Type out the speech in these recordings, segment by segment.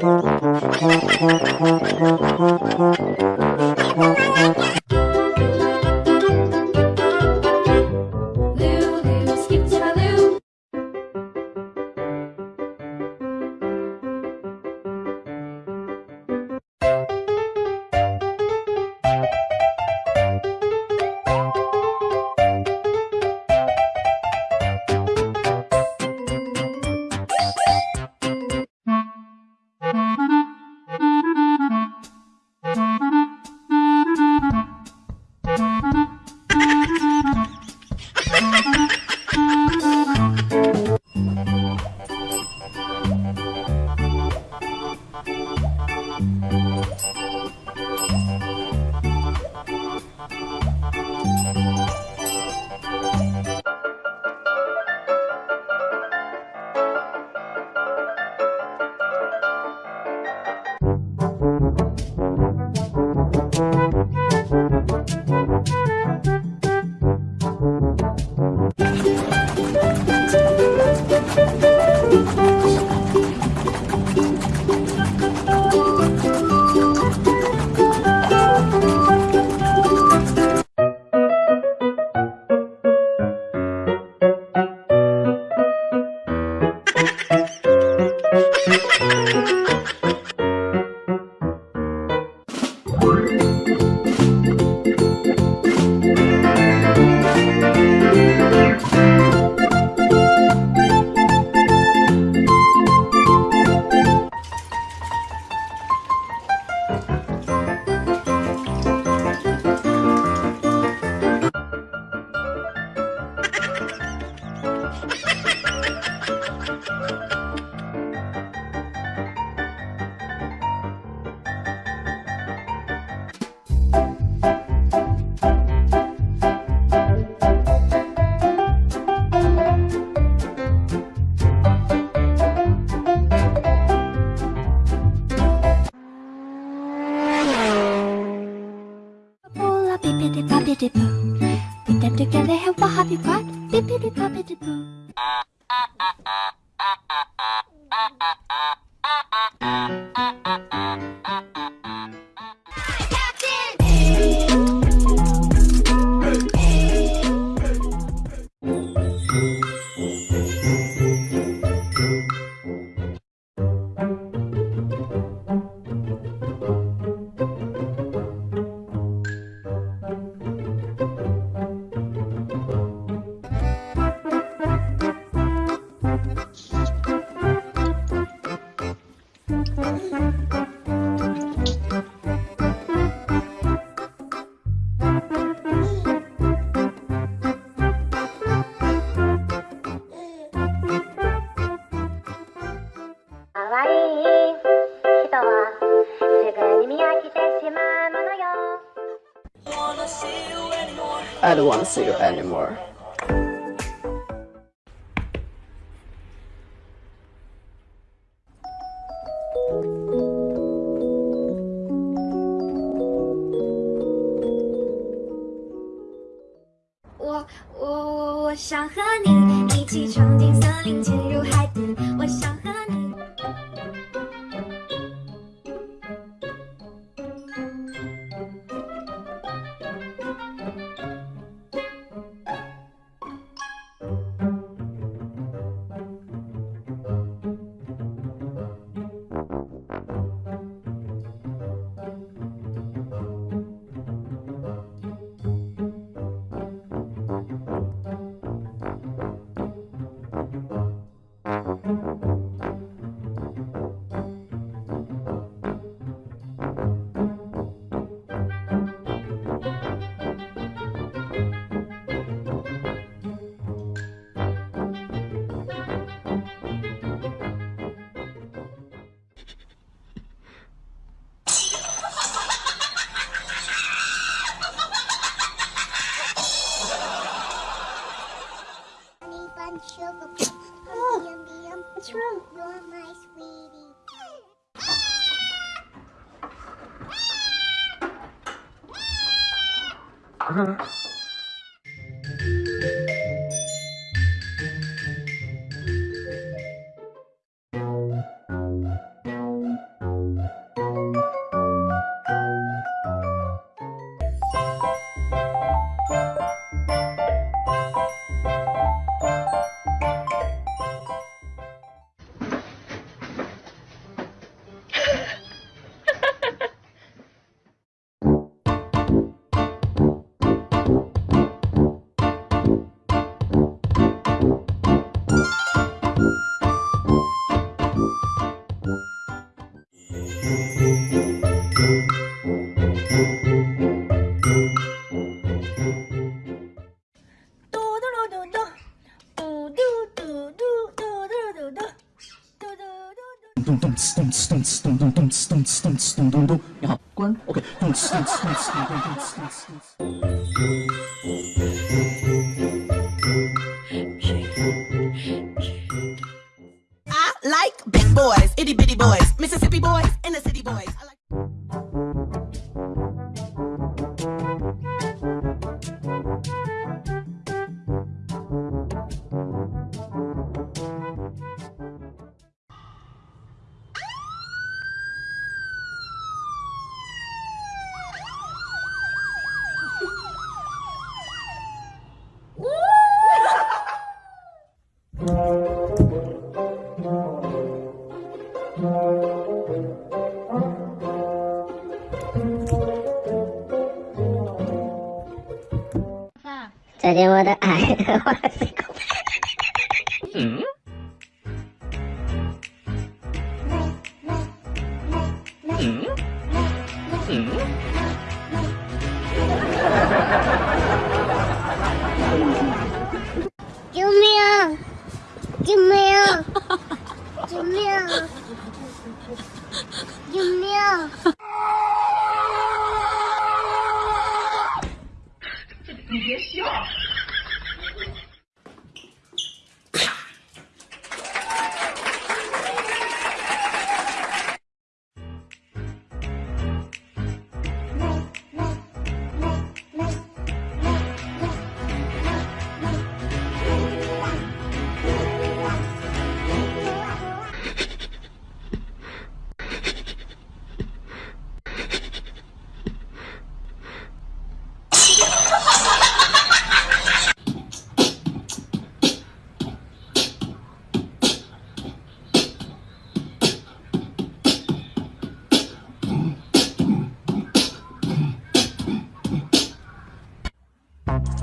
Thank you. Bippity boppity boo. Put them together, have a happy part. Bippity boppity boo. I don't want to see you anymore. "动 次动次动咚咚，然后关，OK，动次动次动次咚咚动次动次动次。 I like big boys, itty bitty boys, Mississippi boys, and the city boys. 我的爱，嗯，嗯，嗯，嗯。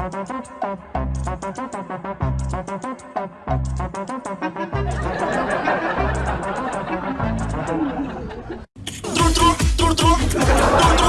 Trur, trur, trur, trur, trur, trur.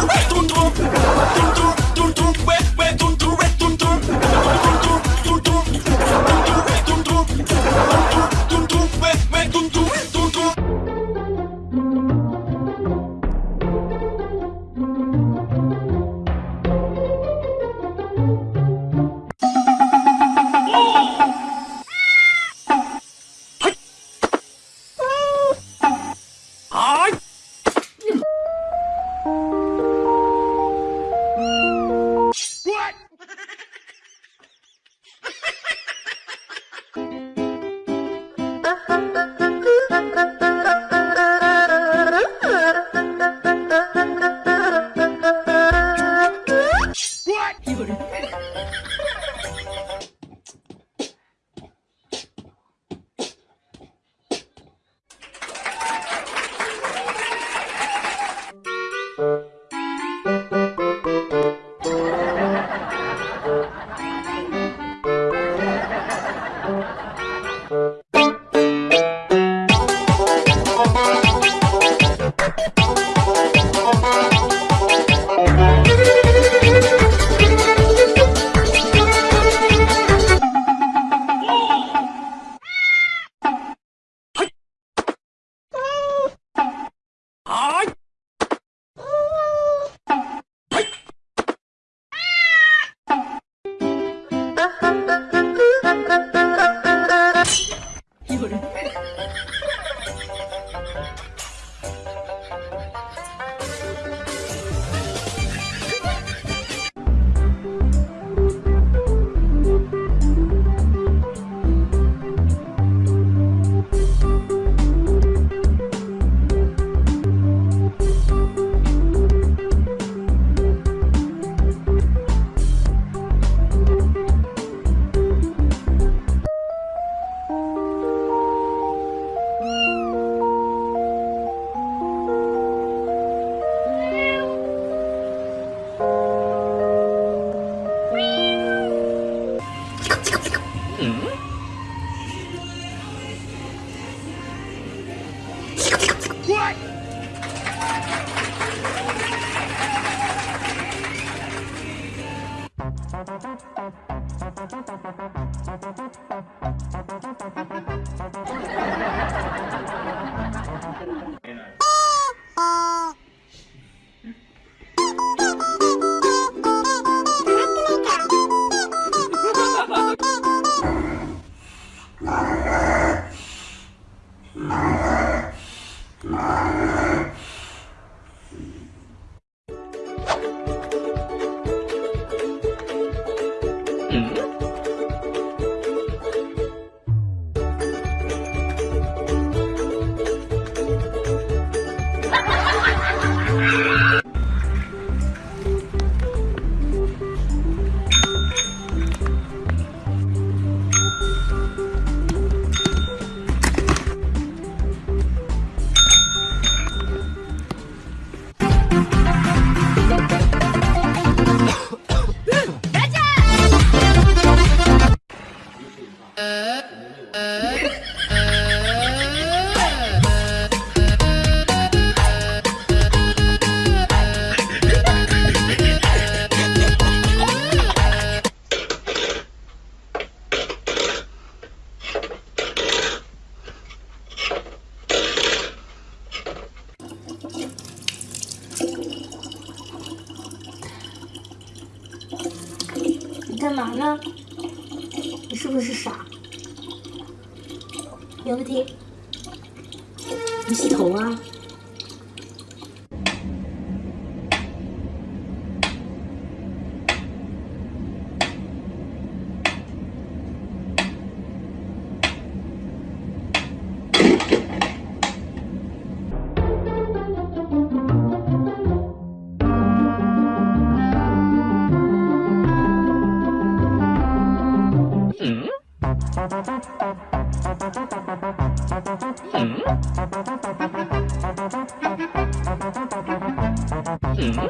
Mm.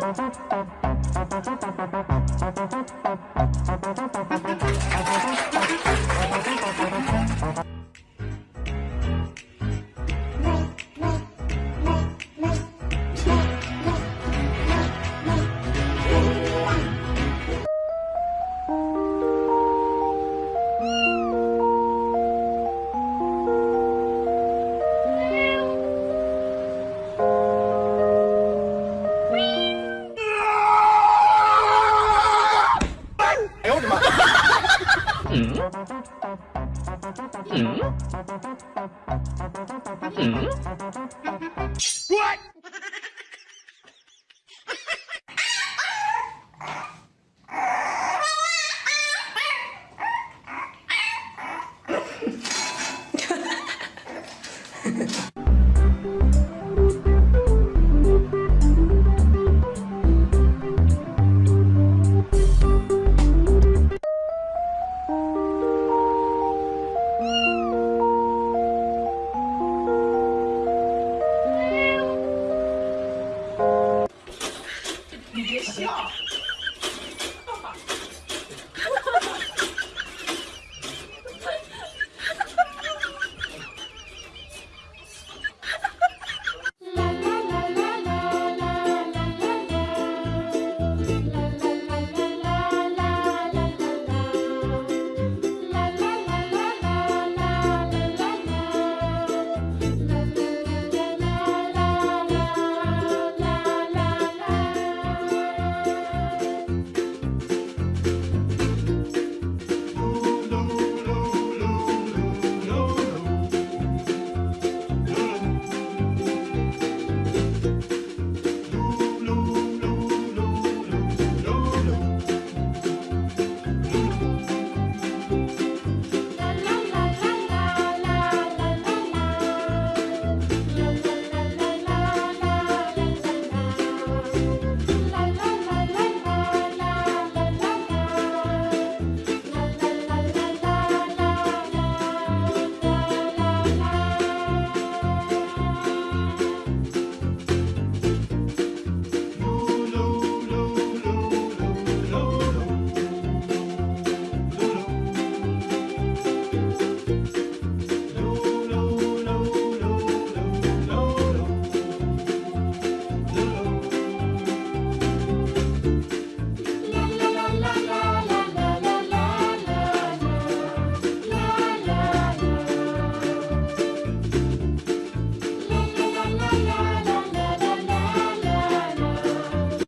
Hmm? Hmm? What?